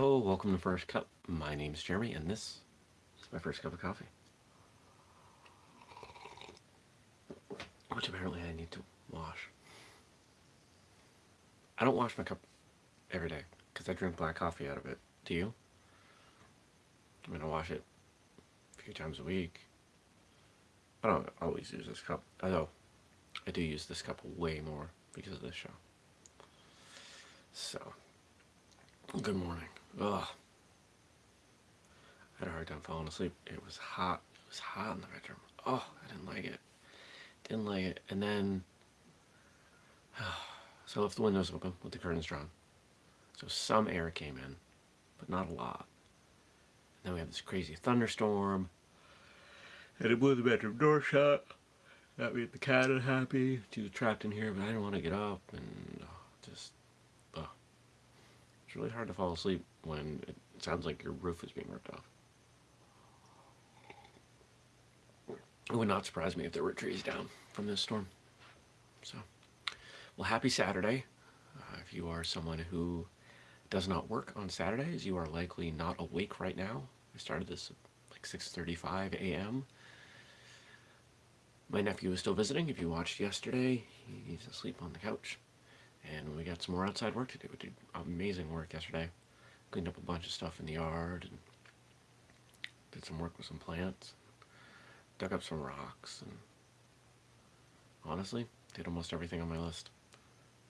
Hello, welcome to First Cup. My name is Jeremy, and this is my first cup of coffee. Which apparently I need to wash. I don't wash my cup every day, because I drink black coffee out of it. Do you? I'm going to wash it a few times a week. I don't always use this cup, although I do use this cup way more because of this show. So, good morning. Ugh. I had a hard time falling asleep. It was hot. It was hot in the bedroom. Oh, I didn't like it. Didn't like it. And then, so I left the windows open with the curtains drawn. So some air came in, but not a lot. And then we have this crazy thunderstorm. And it blew the bedroom door shut. That made the cat unhappy. She was trapped in here, but I didn't want to get up. And oh, just. It's really hard to fall asleep when it sounds like your roof is being ripped off. It would not surprise me if there were trees down from this storm. So, well, happy Saturday. Uh, if you are someone who does not work on Saturdays, you are likely not awake right now. I started this at like 6.35 a.m. My nephew is still visiting. If you watched yesterday, he's asleep on the couch. And we got some more outside work to do. We did amazing work yesterday. Cleaned up a bunch of stuff in the yard and did some work with some plants. Dug up some rocks and honestly, did almost everything on my list.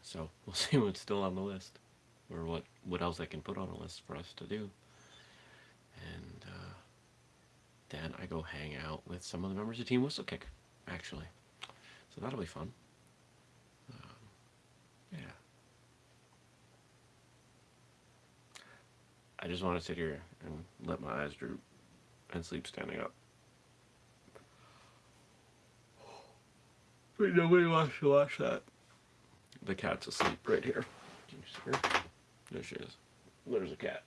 So we'll see what's still on the list or what, what else I can put on a list for us to do. And uh, then I go hang out with some of the members of Team Whistlekick, actually. So that'll be fun. Yeah. I just want to sit here and let my eyes droop and sleep standing up. But nobody wants to watch that. The cat's asleep right here. Can you see her? There she is. There's a cat.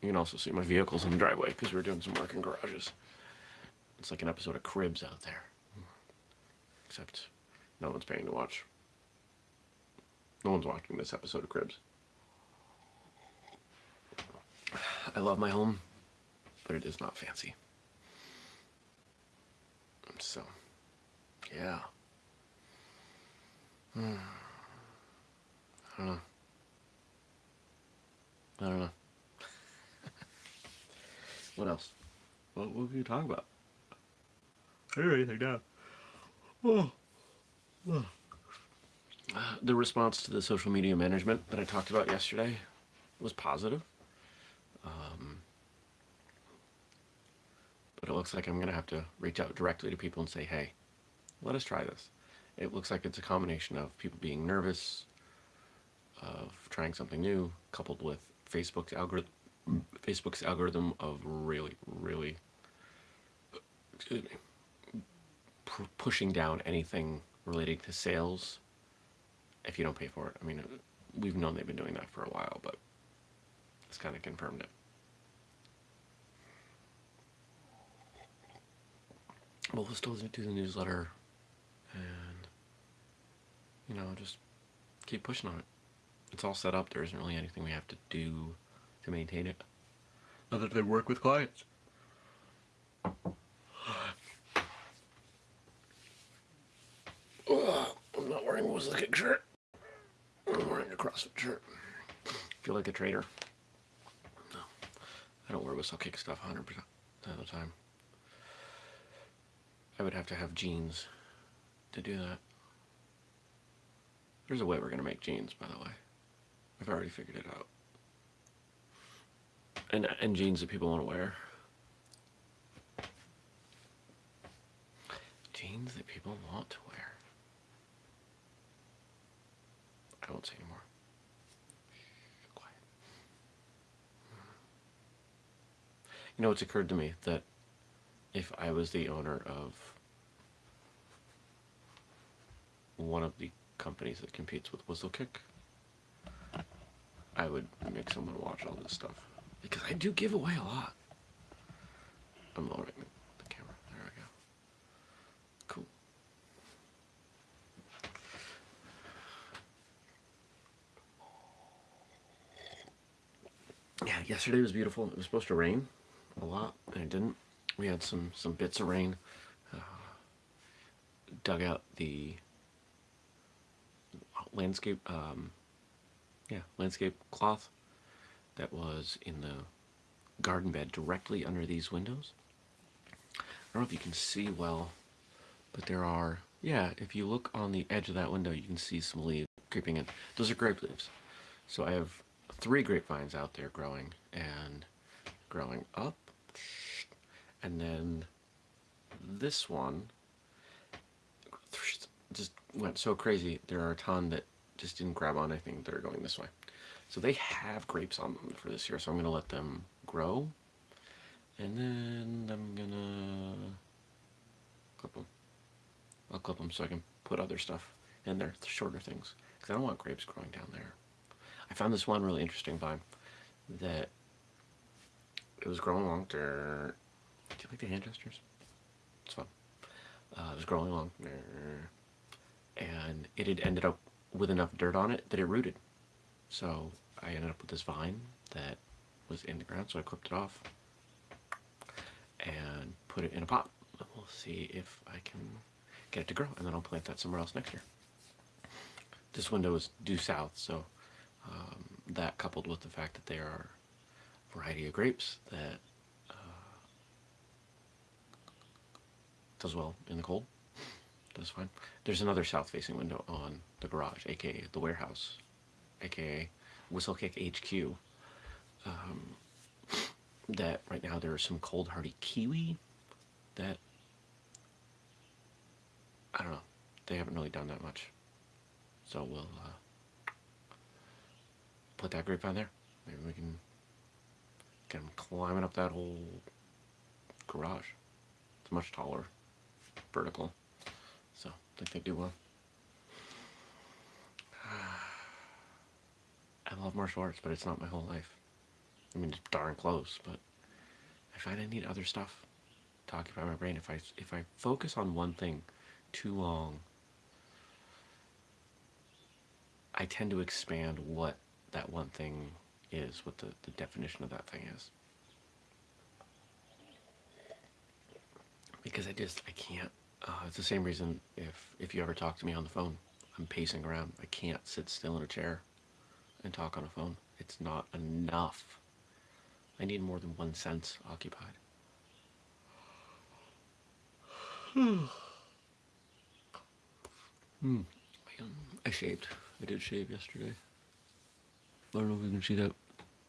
You can also see my vehicles in the driveway because we're doing some work in garages. It's like an episode of Cribs out there. Except no one's paying to watch. No one's watching this episode of Cribs. I love my home, but it is not fancy. So, yeah. Hmm. I don't know. I don't know. what else? What, what can you talk about? I don't anything down. Oh. oh the response to the social media management that I talked about yesterday was positive. Um, but it looks like I'm going to have to reach out directly to people and say, hey, let us try this. It looks like it's a combination of people being nervous, of trying something new, coupled with Facebook's algorithm, Facebook's algorithm of really, really, excuse me, pushing down anything relating to sales if you don't pay for it. I mean, we've known they've been doing that for a while, but it's kind of confirmed it. But we'll still do the newsletter and, you know, just keep pushing on it. It's all set up. There isn't really anything we have to do to maintain it other than work with clients. I'm not wearing a Whistlekick shirt. CrossFit shirt. Feel like a traitor. No, I don't wear Whistlekick stuff 100% of the time. I would have to have jeans to do that. There's a way we're going to make jeans, by the way. I've already figured it out. And, and jeans that people want to wear. Jeans that people want to wear. I won't say anymore. Quiet. You know, it's occurred to me that if I was the owner of one of the companies that competes with Whistlekick, I would make someone watch all this stuff. Because I do give away a lot. I'm lowering the camera. There we go. Cool. yeah, yesterday was beautiful. It was supposed to rain a lot, and it didn't. We had some some bits of rain. Uh, dug out the landscape, um, yeah, landscape cloth that was in the garden bed directly under these windows. I don't know if you can see well, but there are, yeah, if you look on the edge of that window, you can see some leaves creeping in. Those are grape leaves. So I have three grapevines out there growing and growing up. And then this one just went so crazy. There are a ton that just didn't grab on anything that are going this way. So they have grapes on them for this year, so I'm going to let them grow. And then I'm going to clip them. I'll clip them so I can put other stuff in there, the shorter things. Because I don't want grapes growing down there. I found this one really interesting vine that it was growing along. Do you like the hand gestures? It's fun. Uh, it was growing along. And it had ended up with enough dirt on it that it rooted. So I ended up with this vine that was in the ground, so I clipped it off and put it in a pot. We'll see if I can get it to grow, and then I'll plant that somewhere else next year. This window is due south, so that coupled with the fact that there are a variety of grapes that uh, does well in the cold, does fine. There's another south-facing window on the garage, aka the warehouse, aka Whistlekick HQ. Um, that right now there are some cold hardy kiwi that I don't know. They haven't really done that much. So we'll uh, put that grapevine there. Maybe we can get him climbing up that whole garage. It's much taller, vertical. So I think they do well. I love martial arts, but it's not my whole life. I mean, it's darn close, but I find I need other stuff to occupy my brain. If I if I focus on one thing too long, I tend to expand what that one thing is, what the, the definition of that thing is. Because I just, I can't, uh, it's the same reason if, if you ever talk to me on the phone, I'm pacing around. I can't sit still in a chair and talk on a phone. It's not enough. I need more than one sense occupied. hmm. I shaved. I did shave yesterday. I don't know if you can see that.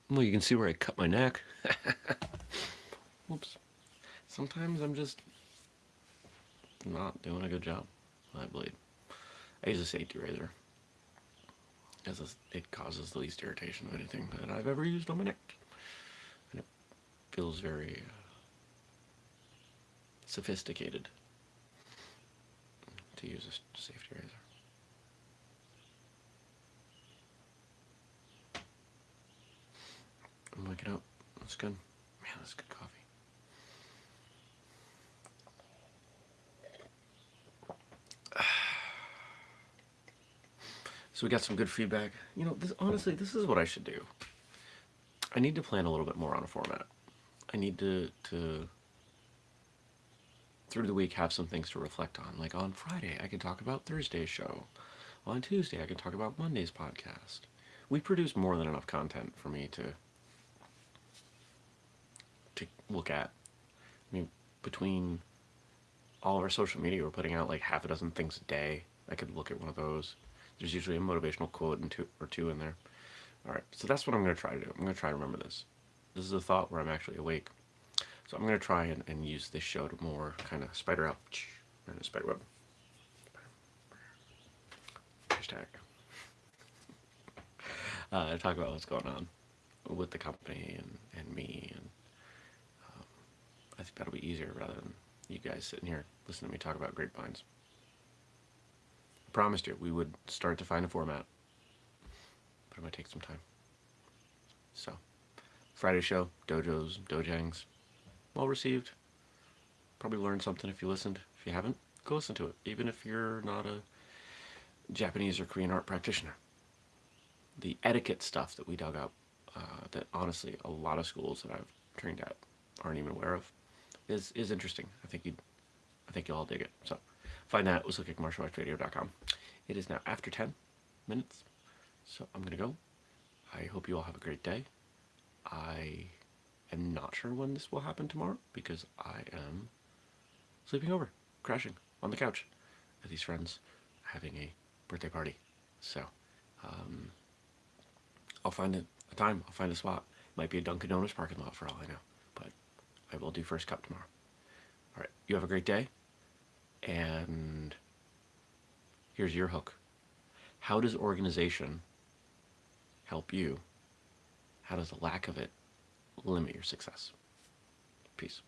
Well, you can see where I cut my neck. Whoops. Sometimes I'm just not doing a good job. I bleed. I use a safety razor. It causes the least irritation of anything that I've ever used on my neck. And it feels very uh, sophisticated to use a safety razor. I'm waking up. That's good. Man, that's good coffee. So we got some good feedback. You know, this, honestly, this is what I should do. I need to plan a little bit more on a format. I need to, to through the week have some things to reflect on. Like on Friday, I can talk about Thursday's show. On Tuesday, I can talk about Monday's podcast. We produce more than enough content for me to look at. I mean, between all of our social media, we're putting out like half a dozen things a day. I could look at one of those. There's usually a motivational quote two, or two in there. All right, so that's what I'm going to try to do. I'm going to try to remember this. This is a thought where I'm actually awake. So I'm going to try and, and use this show to more kind of spider out and a spider web. Hashtag. Uh, talk about what's going on with the company and, and me and I think that'll be easier rather than you guys sitting here listening to me talk about grapevines. I promised you we would start to find a format, but it might take some time. So, Friday show, dojos, dojangs, well received. Probably learned something if you listened. If you haven't, go listen to it, even if you're not a Japanese or Korean art practitioner. The etiquette stuff that we dug up uh, that honestly a lot of schools that I've trained at aren't even aware of is is interesting. I think you I think you'll all dig it. So find that at. It is now after 10 minutes, so I'm gonna go. I hope you all have a great day. I am not sure when this will happen tomorrow because I am sleeping over, crashing on the couch at these friends having a birthday party. So, um, I'll find a, a time, I'll find a spot. Might be a Dunkin' Donuts parking lot for all I know, I will do first cup tomorrow. All right, you have a great day, and here's your hook. How does organization help you? How does the lack of it limit your success? Peace.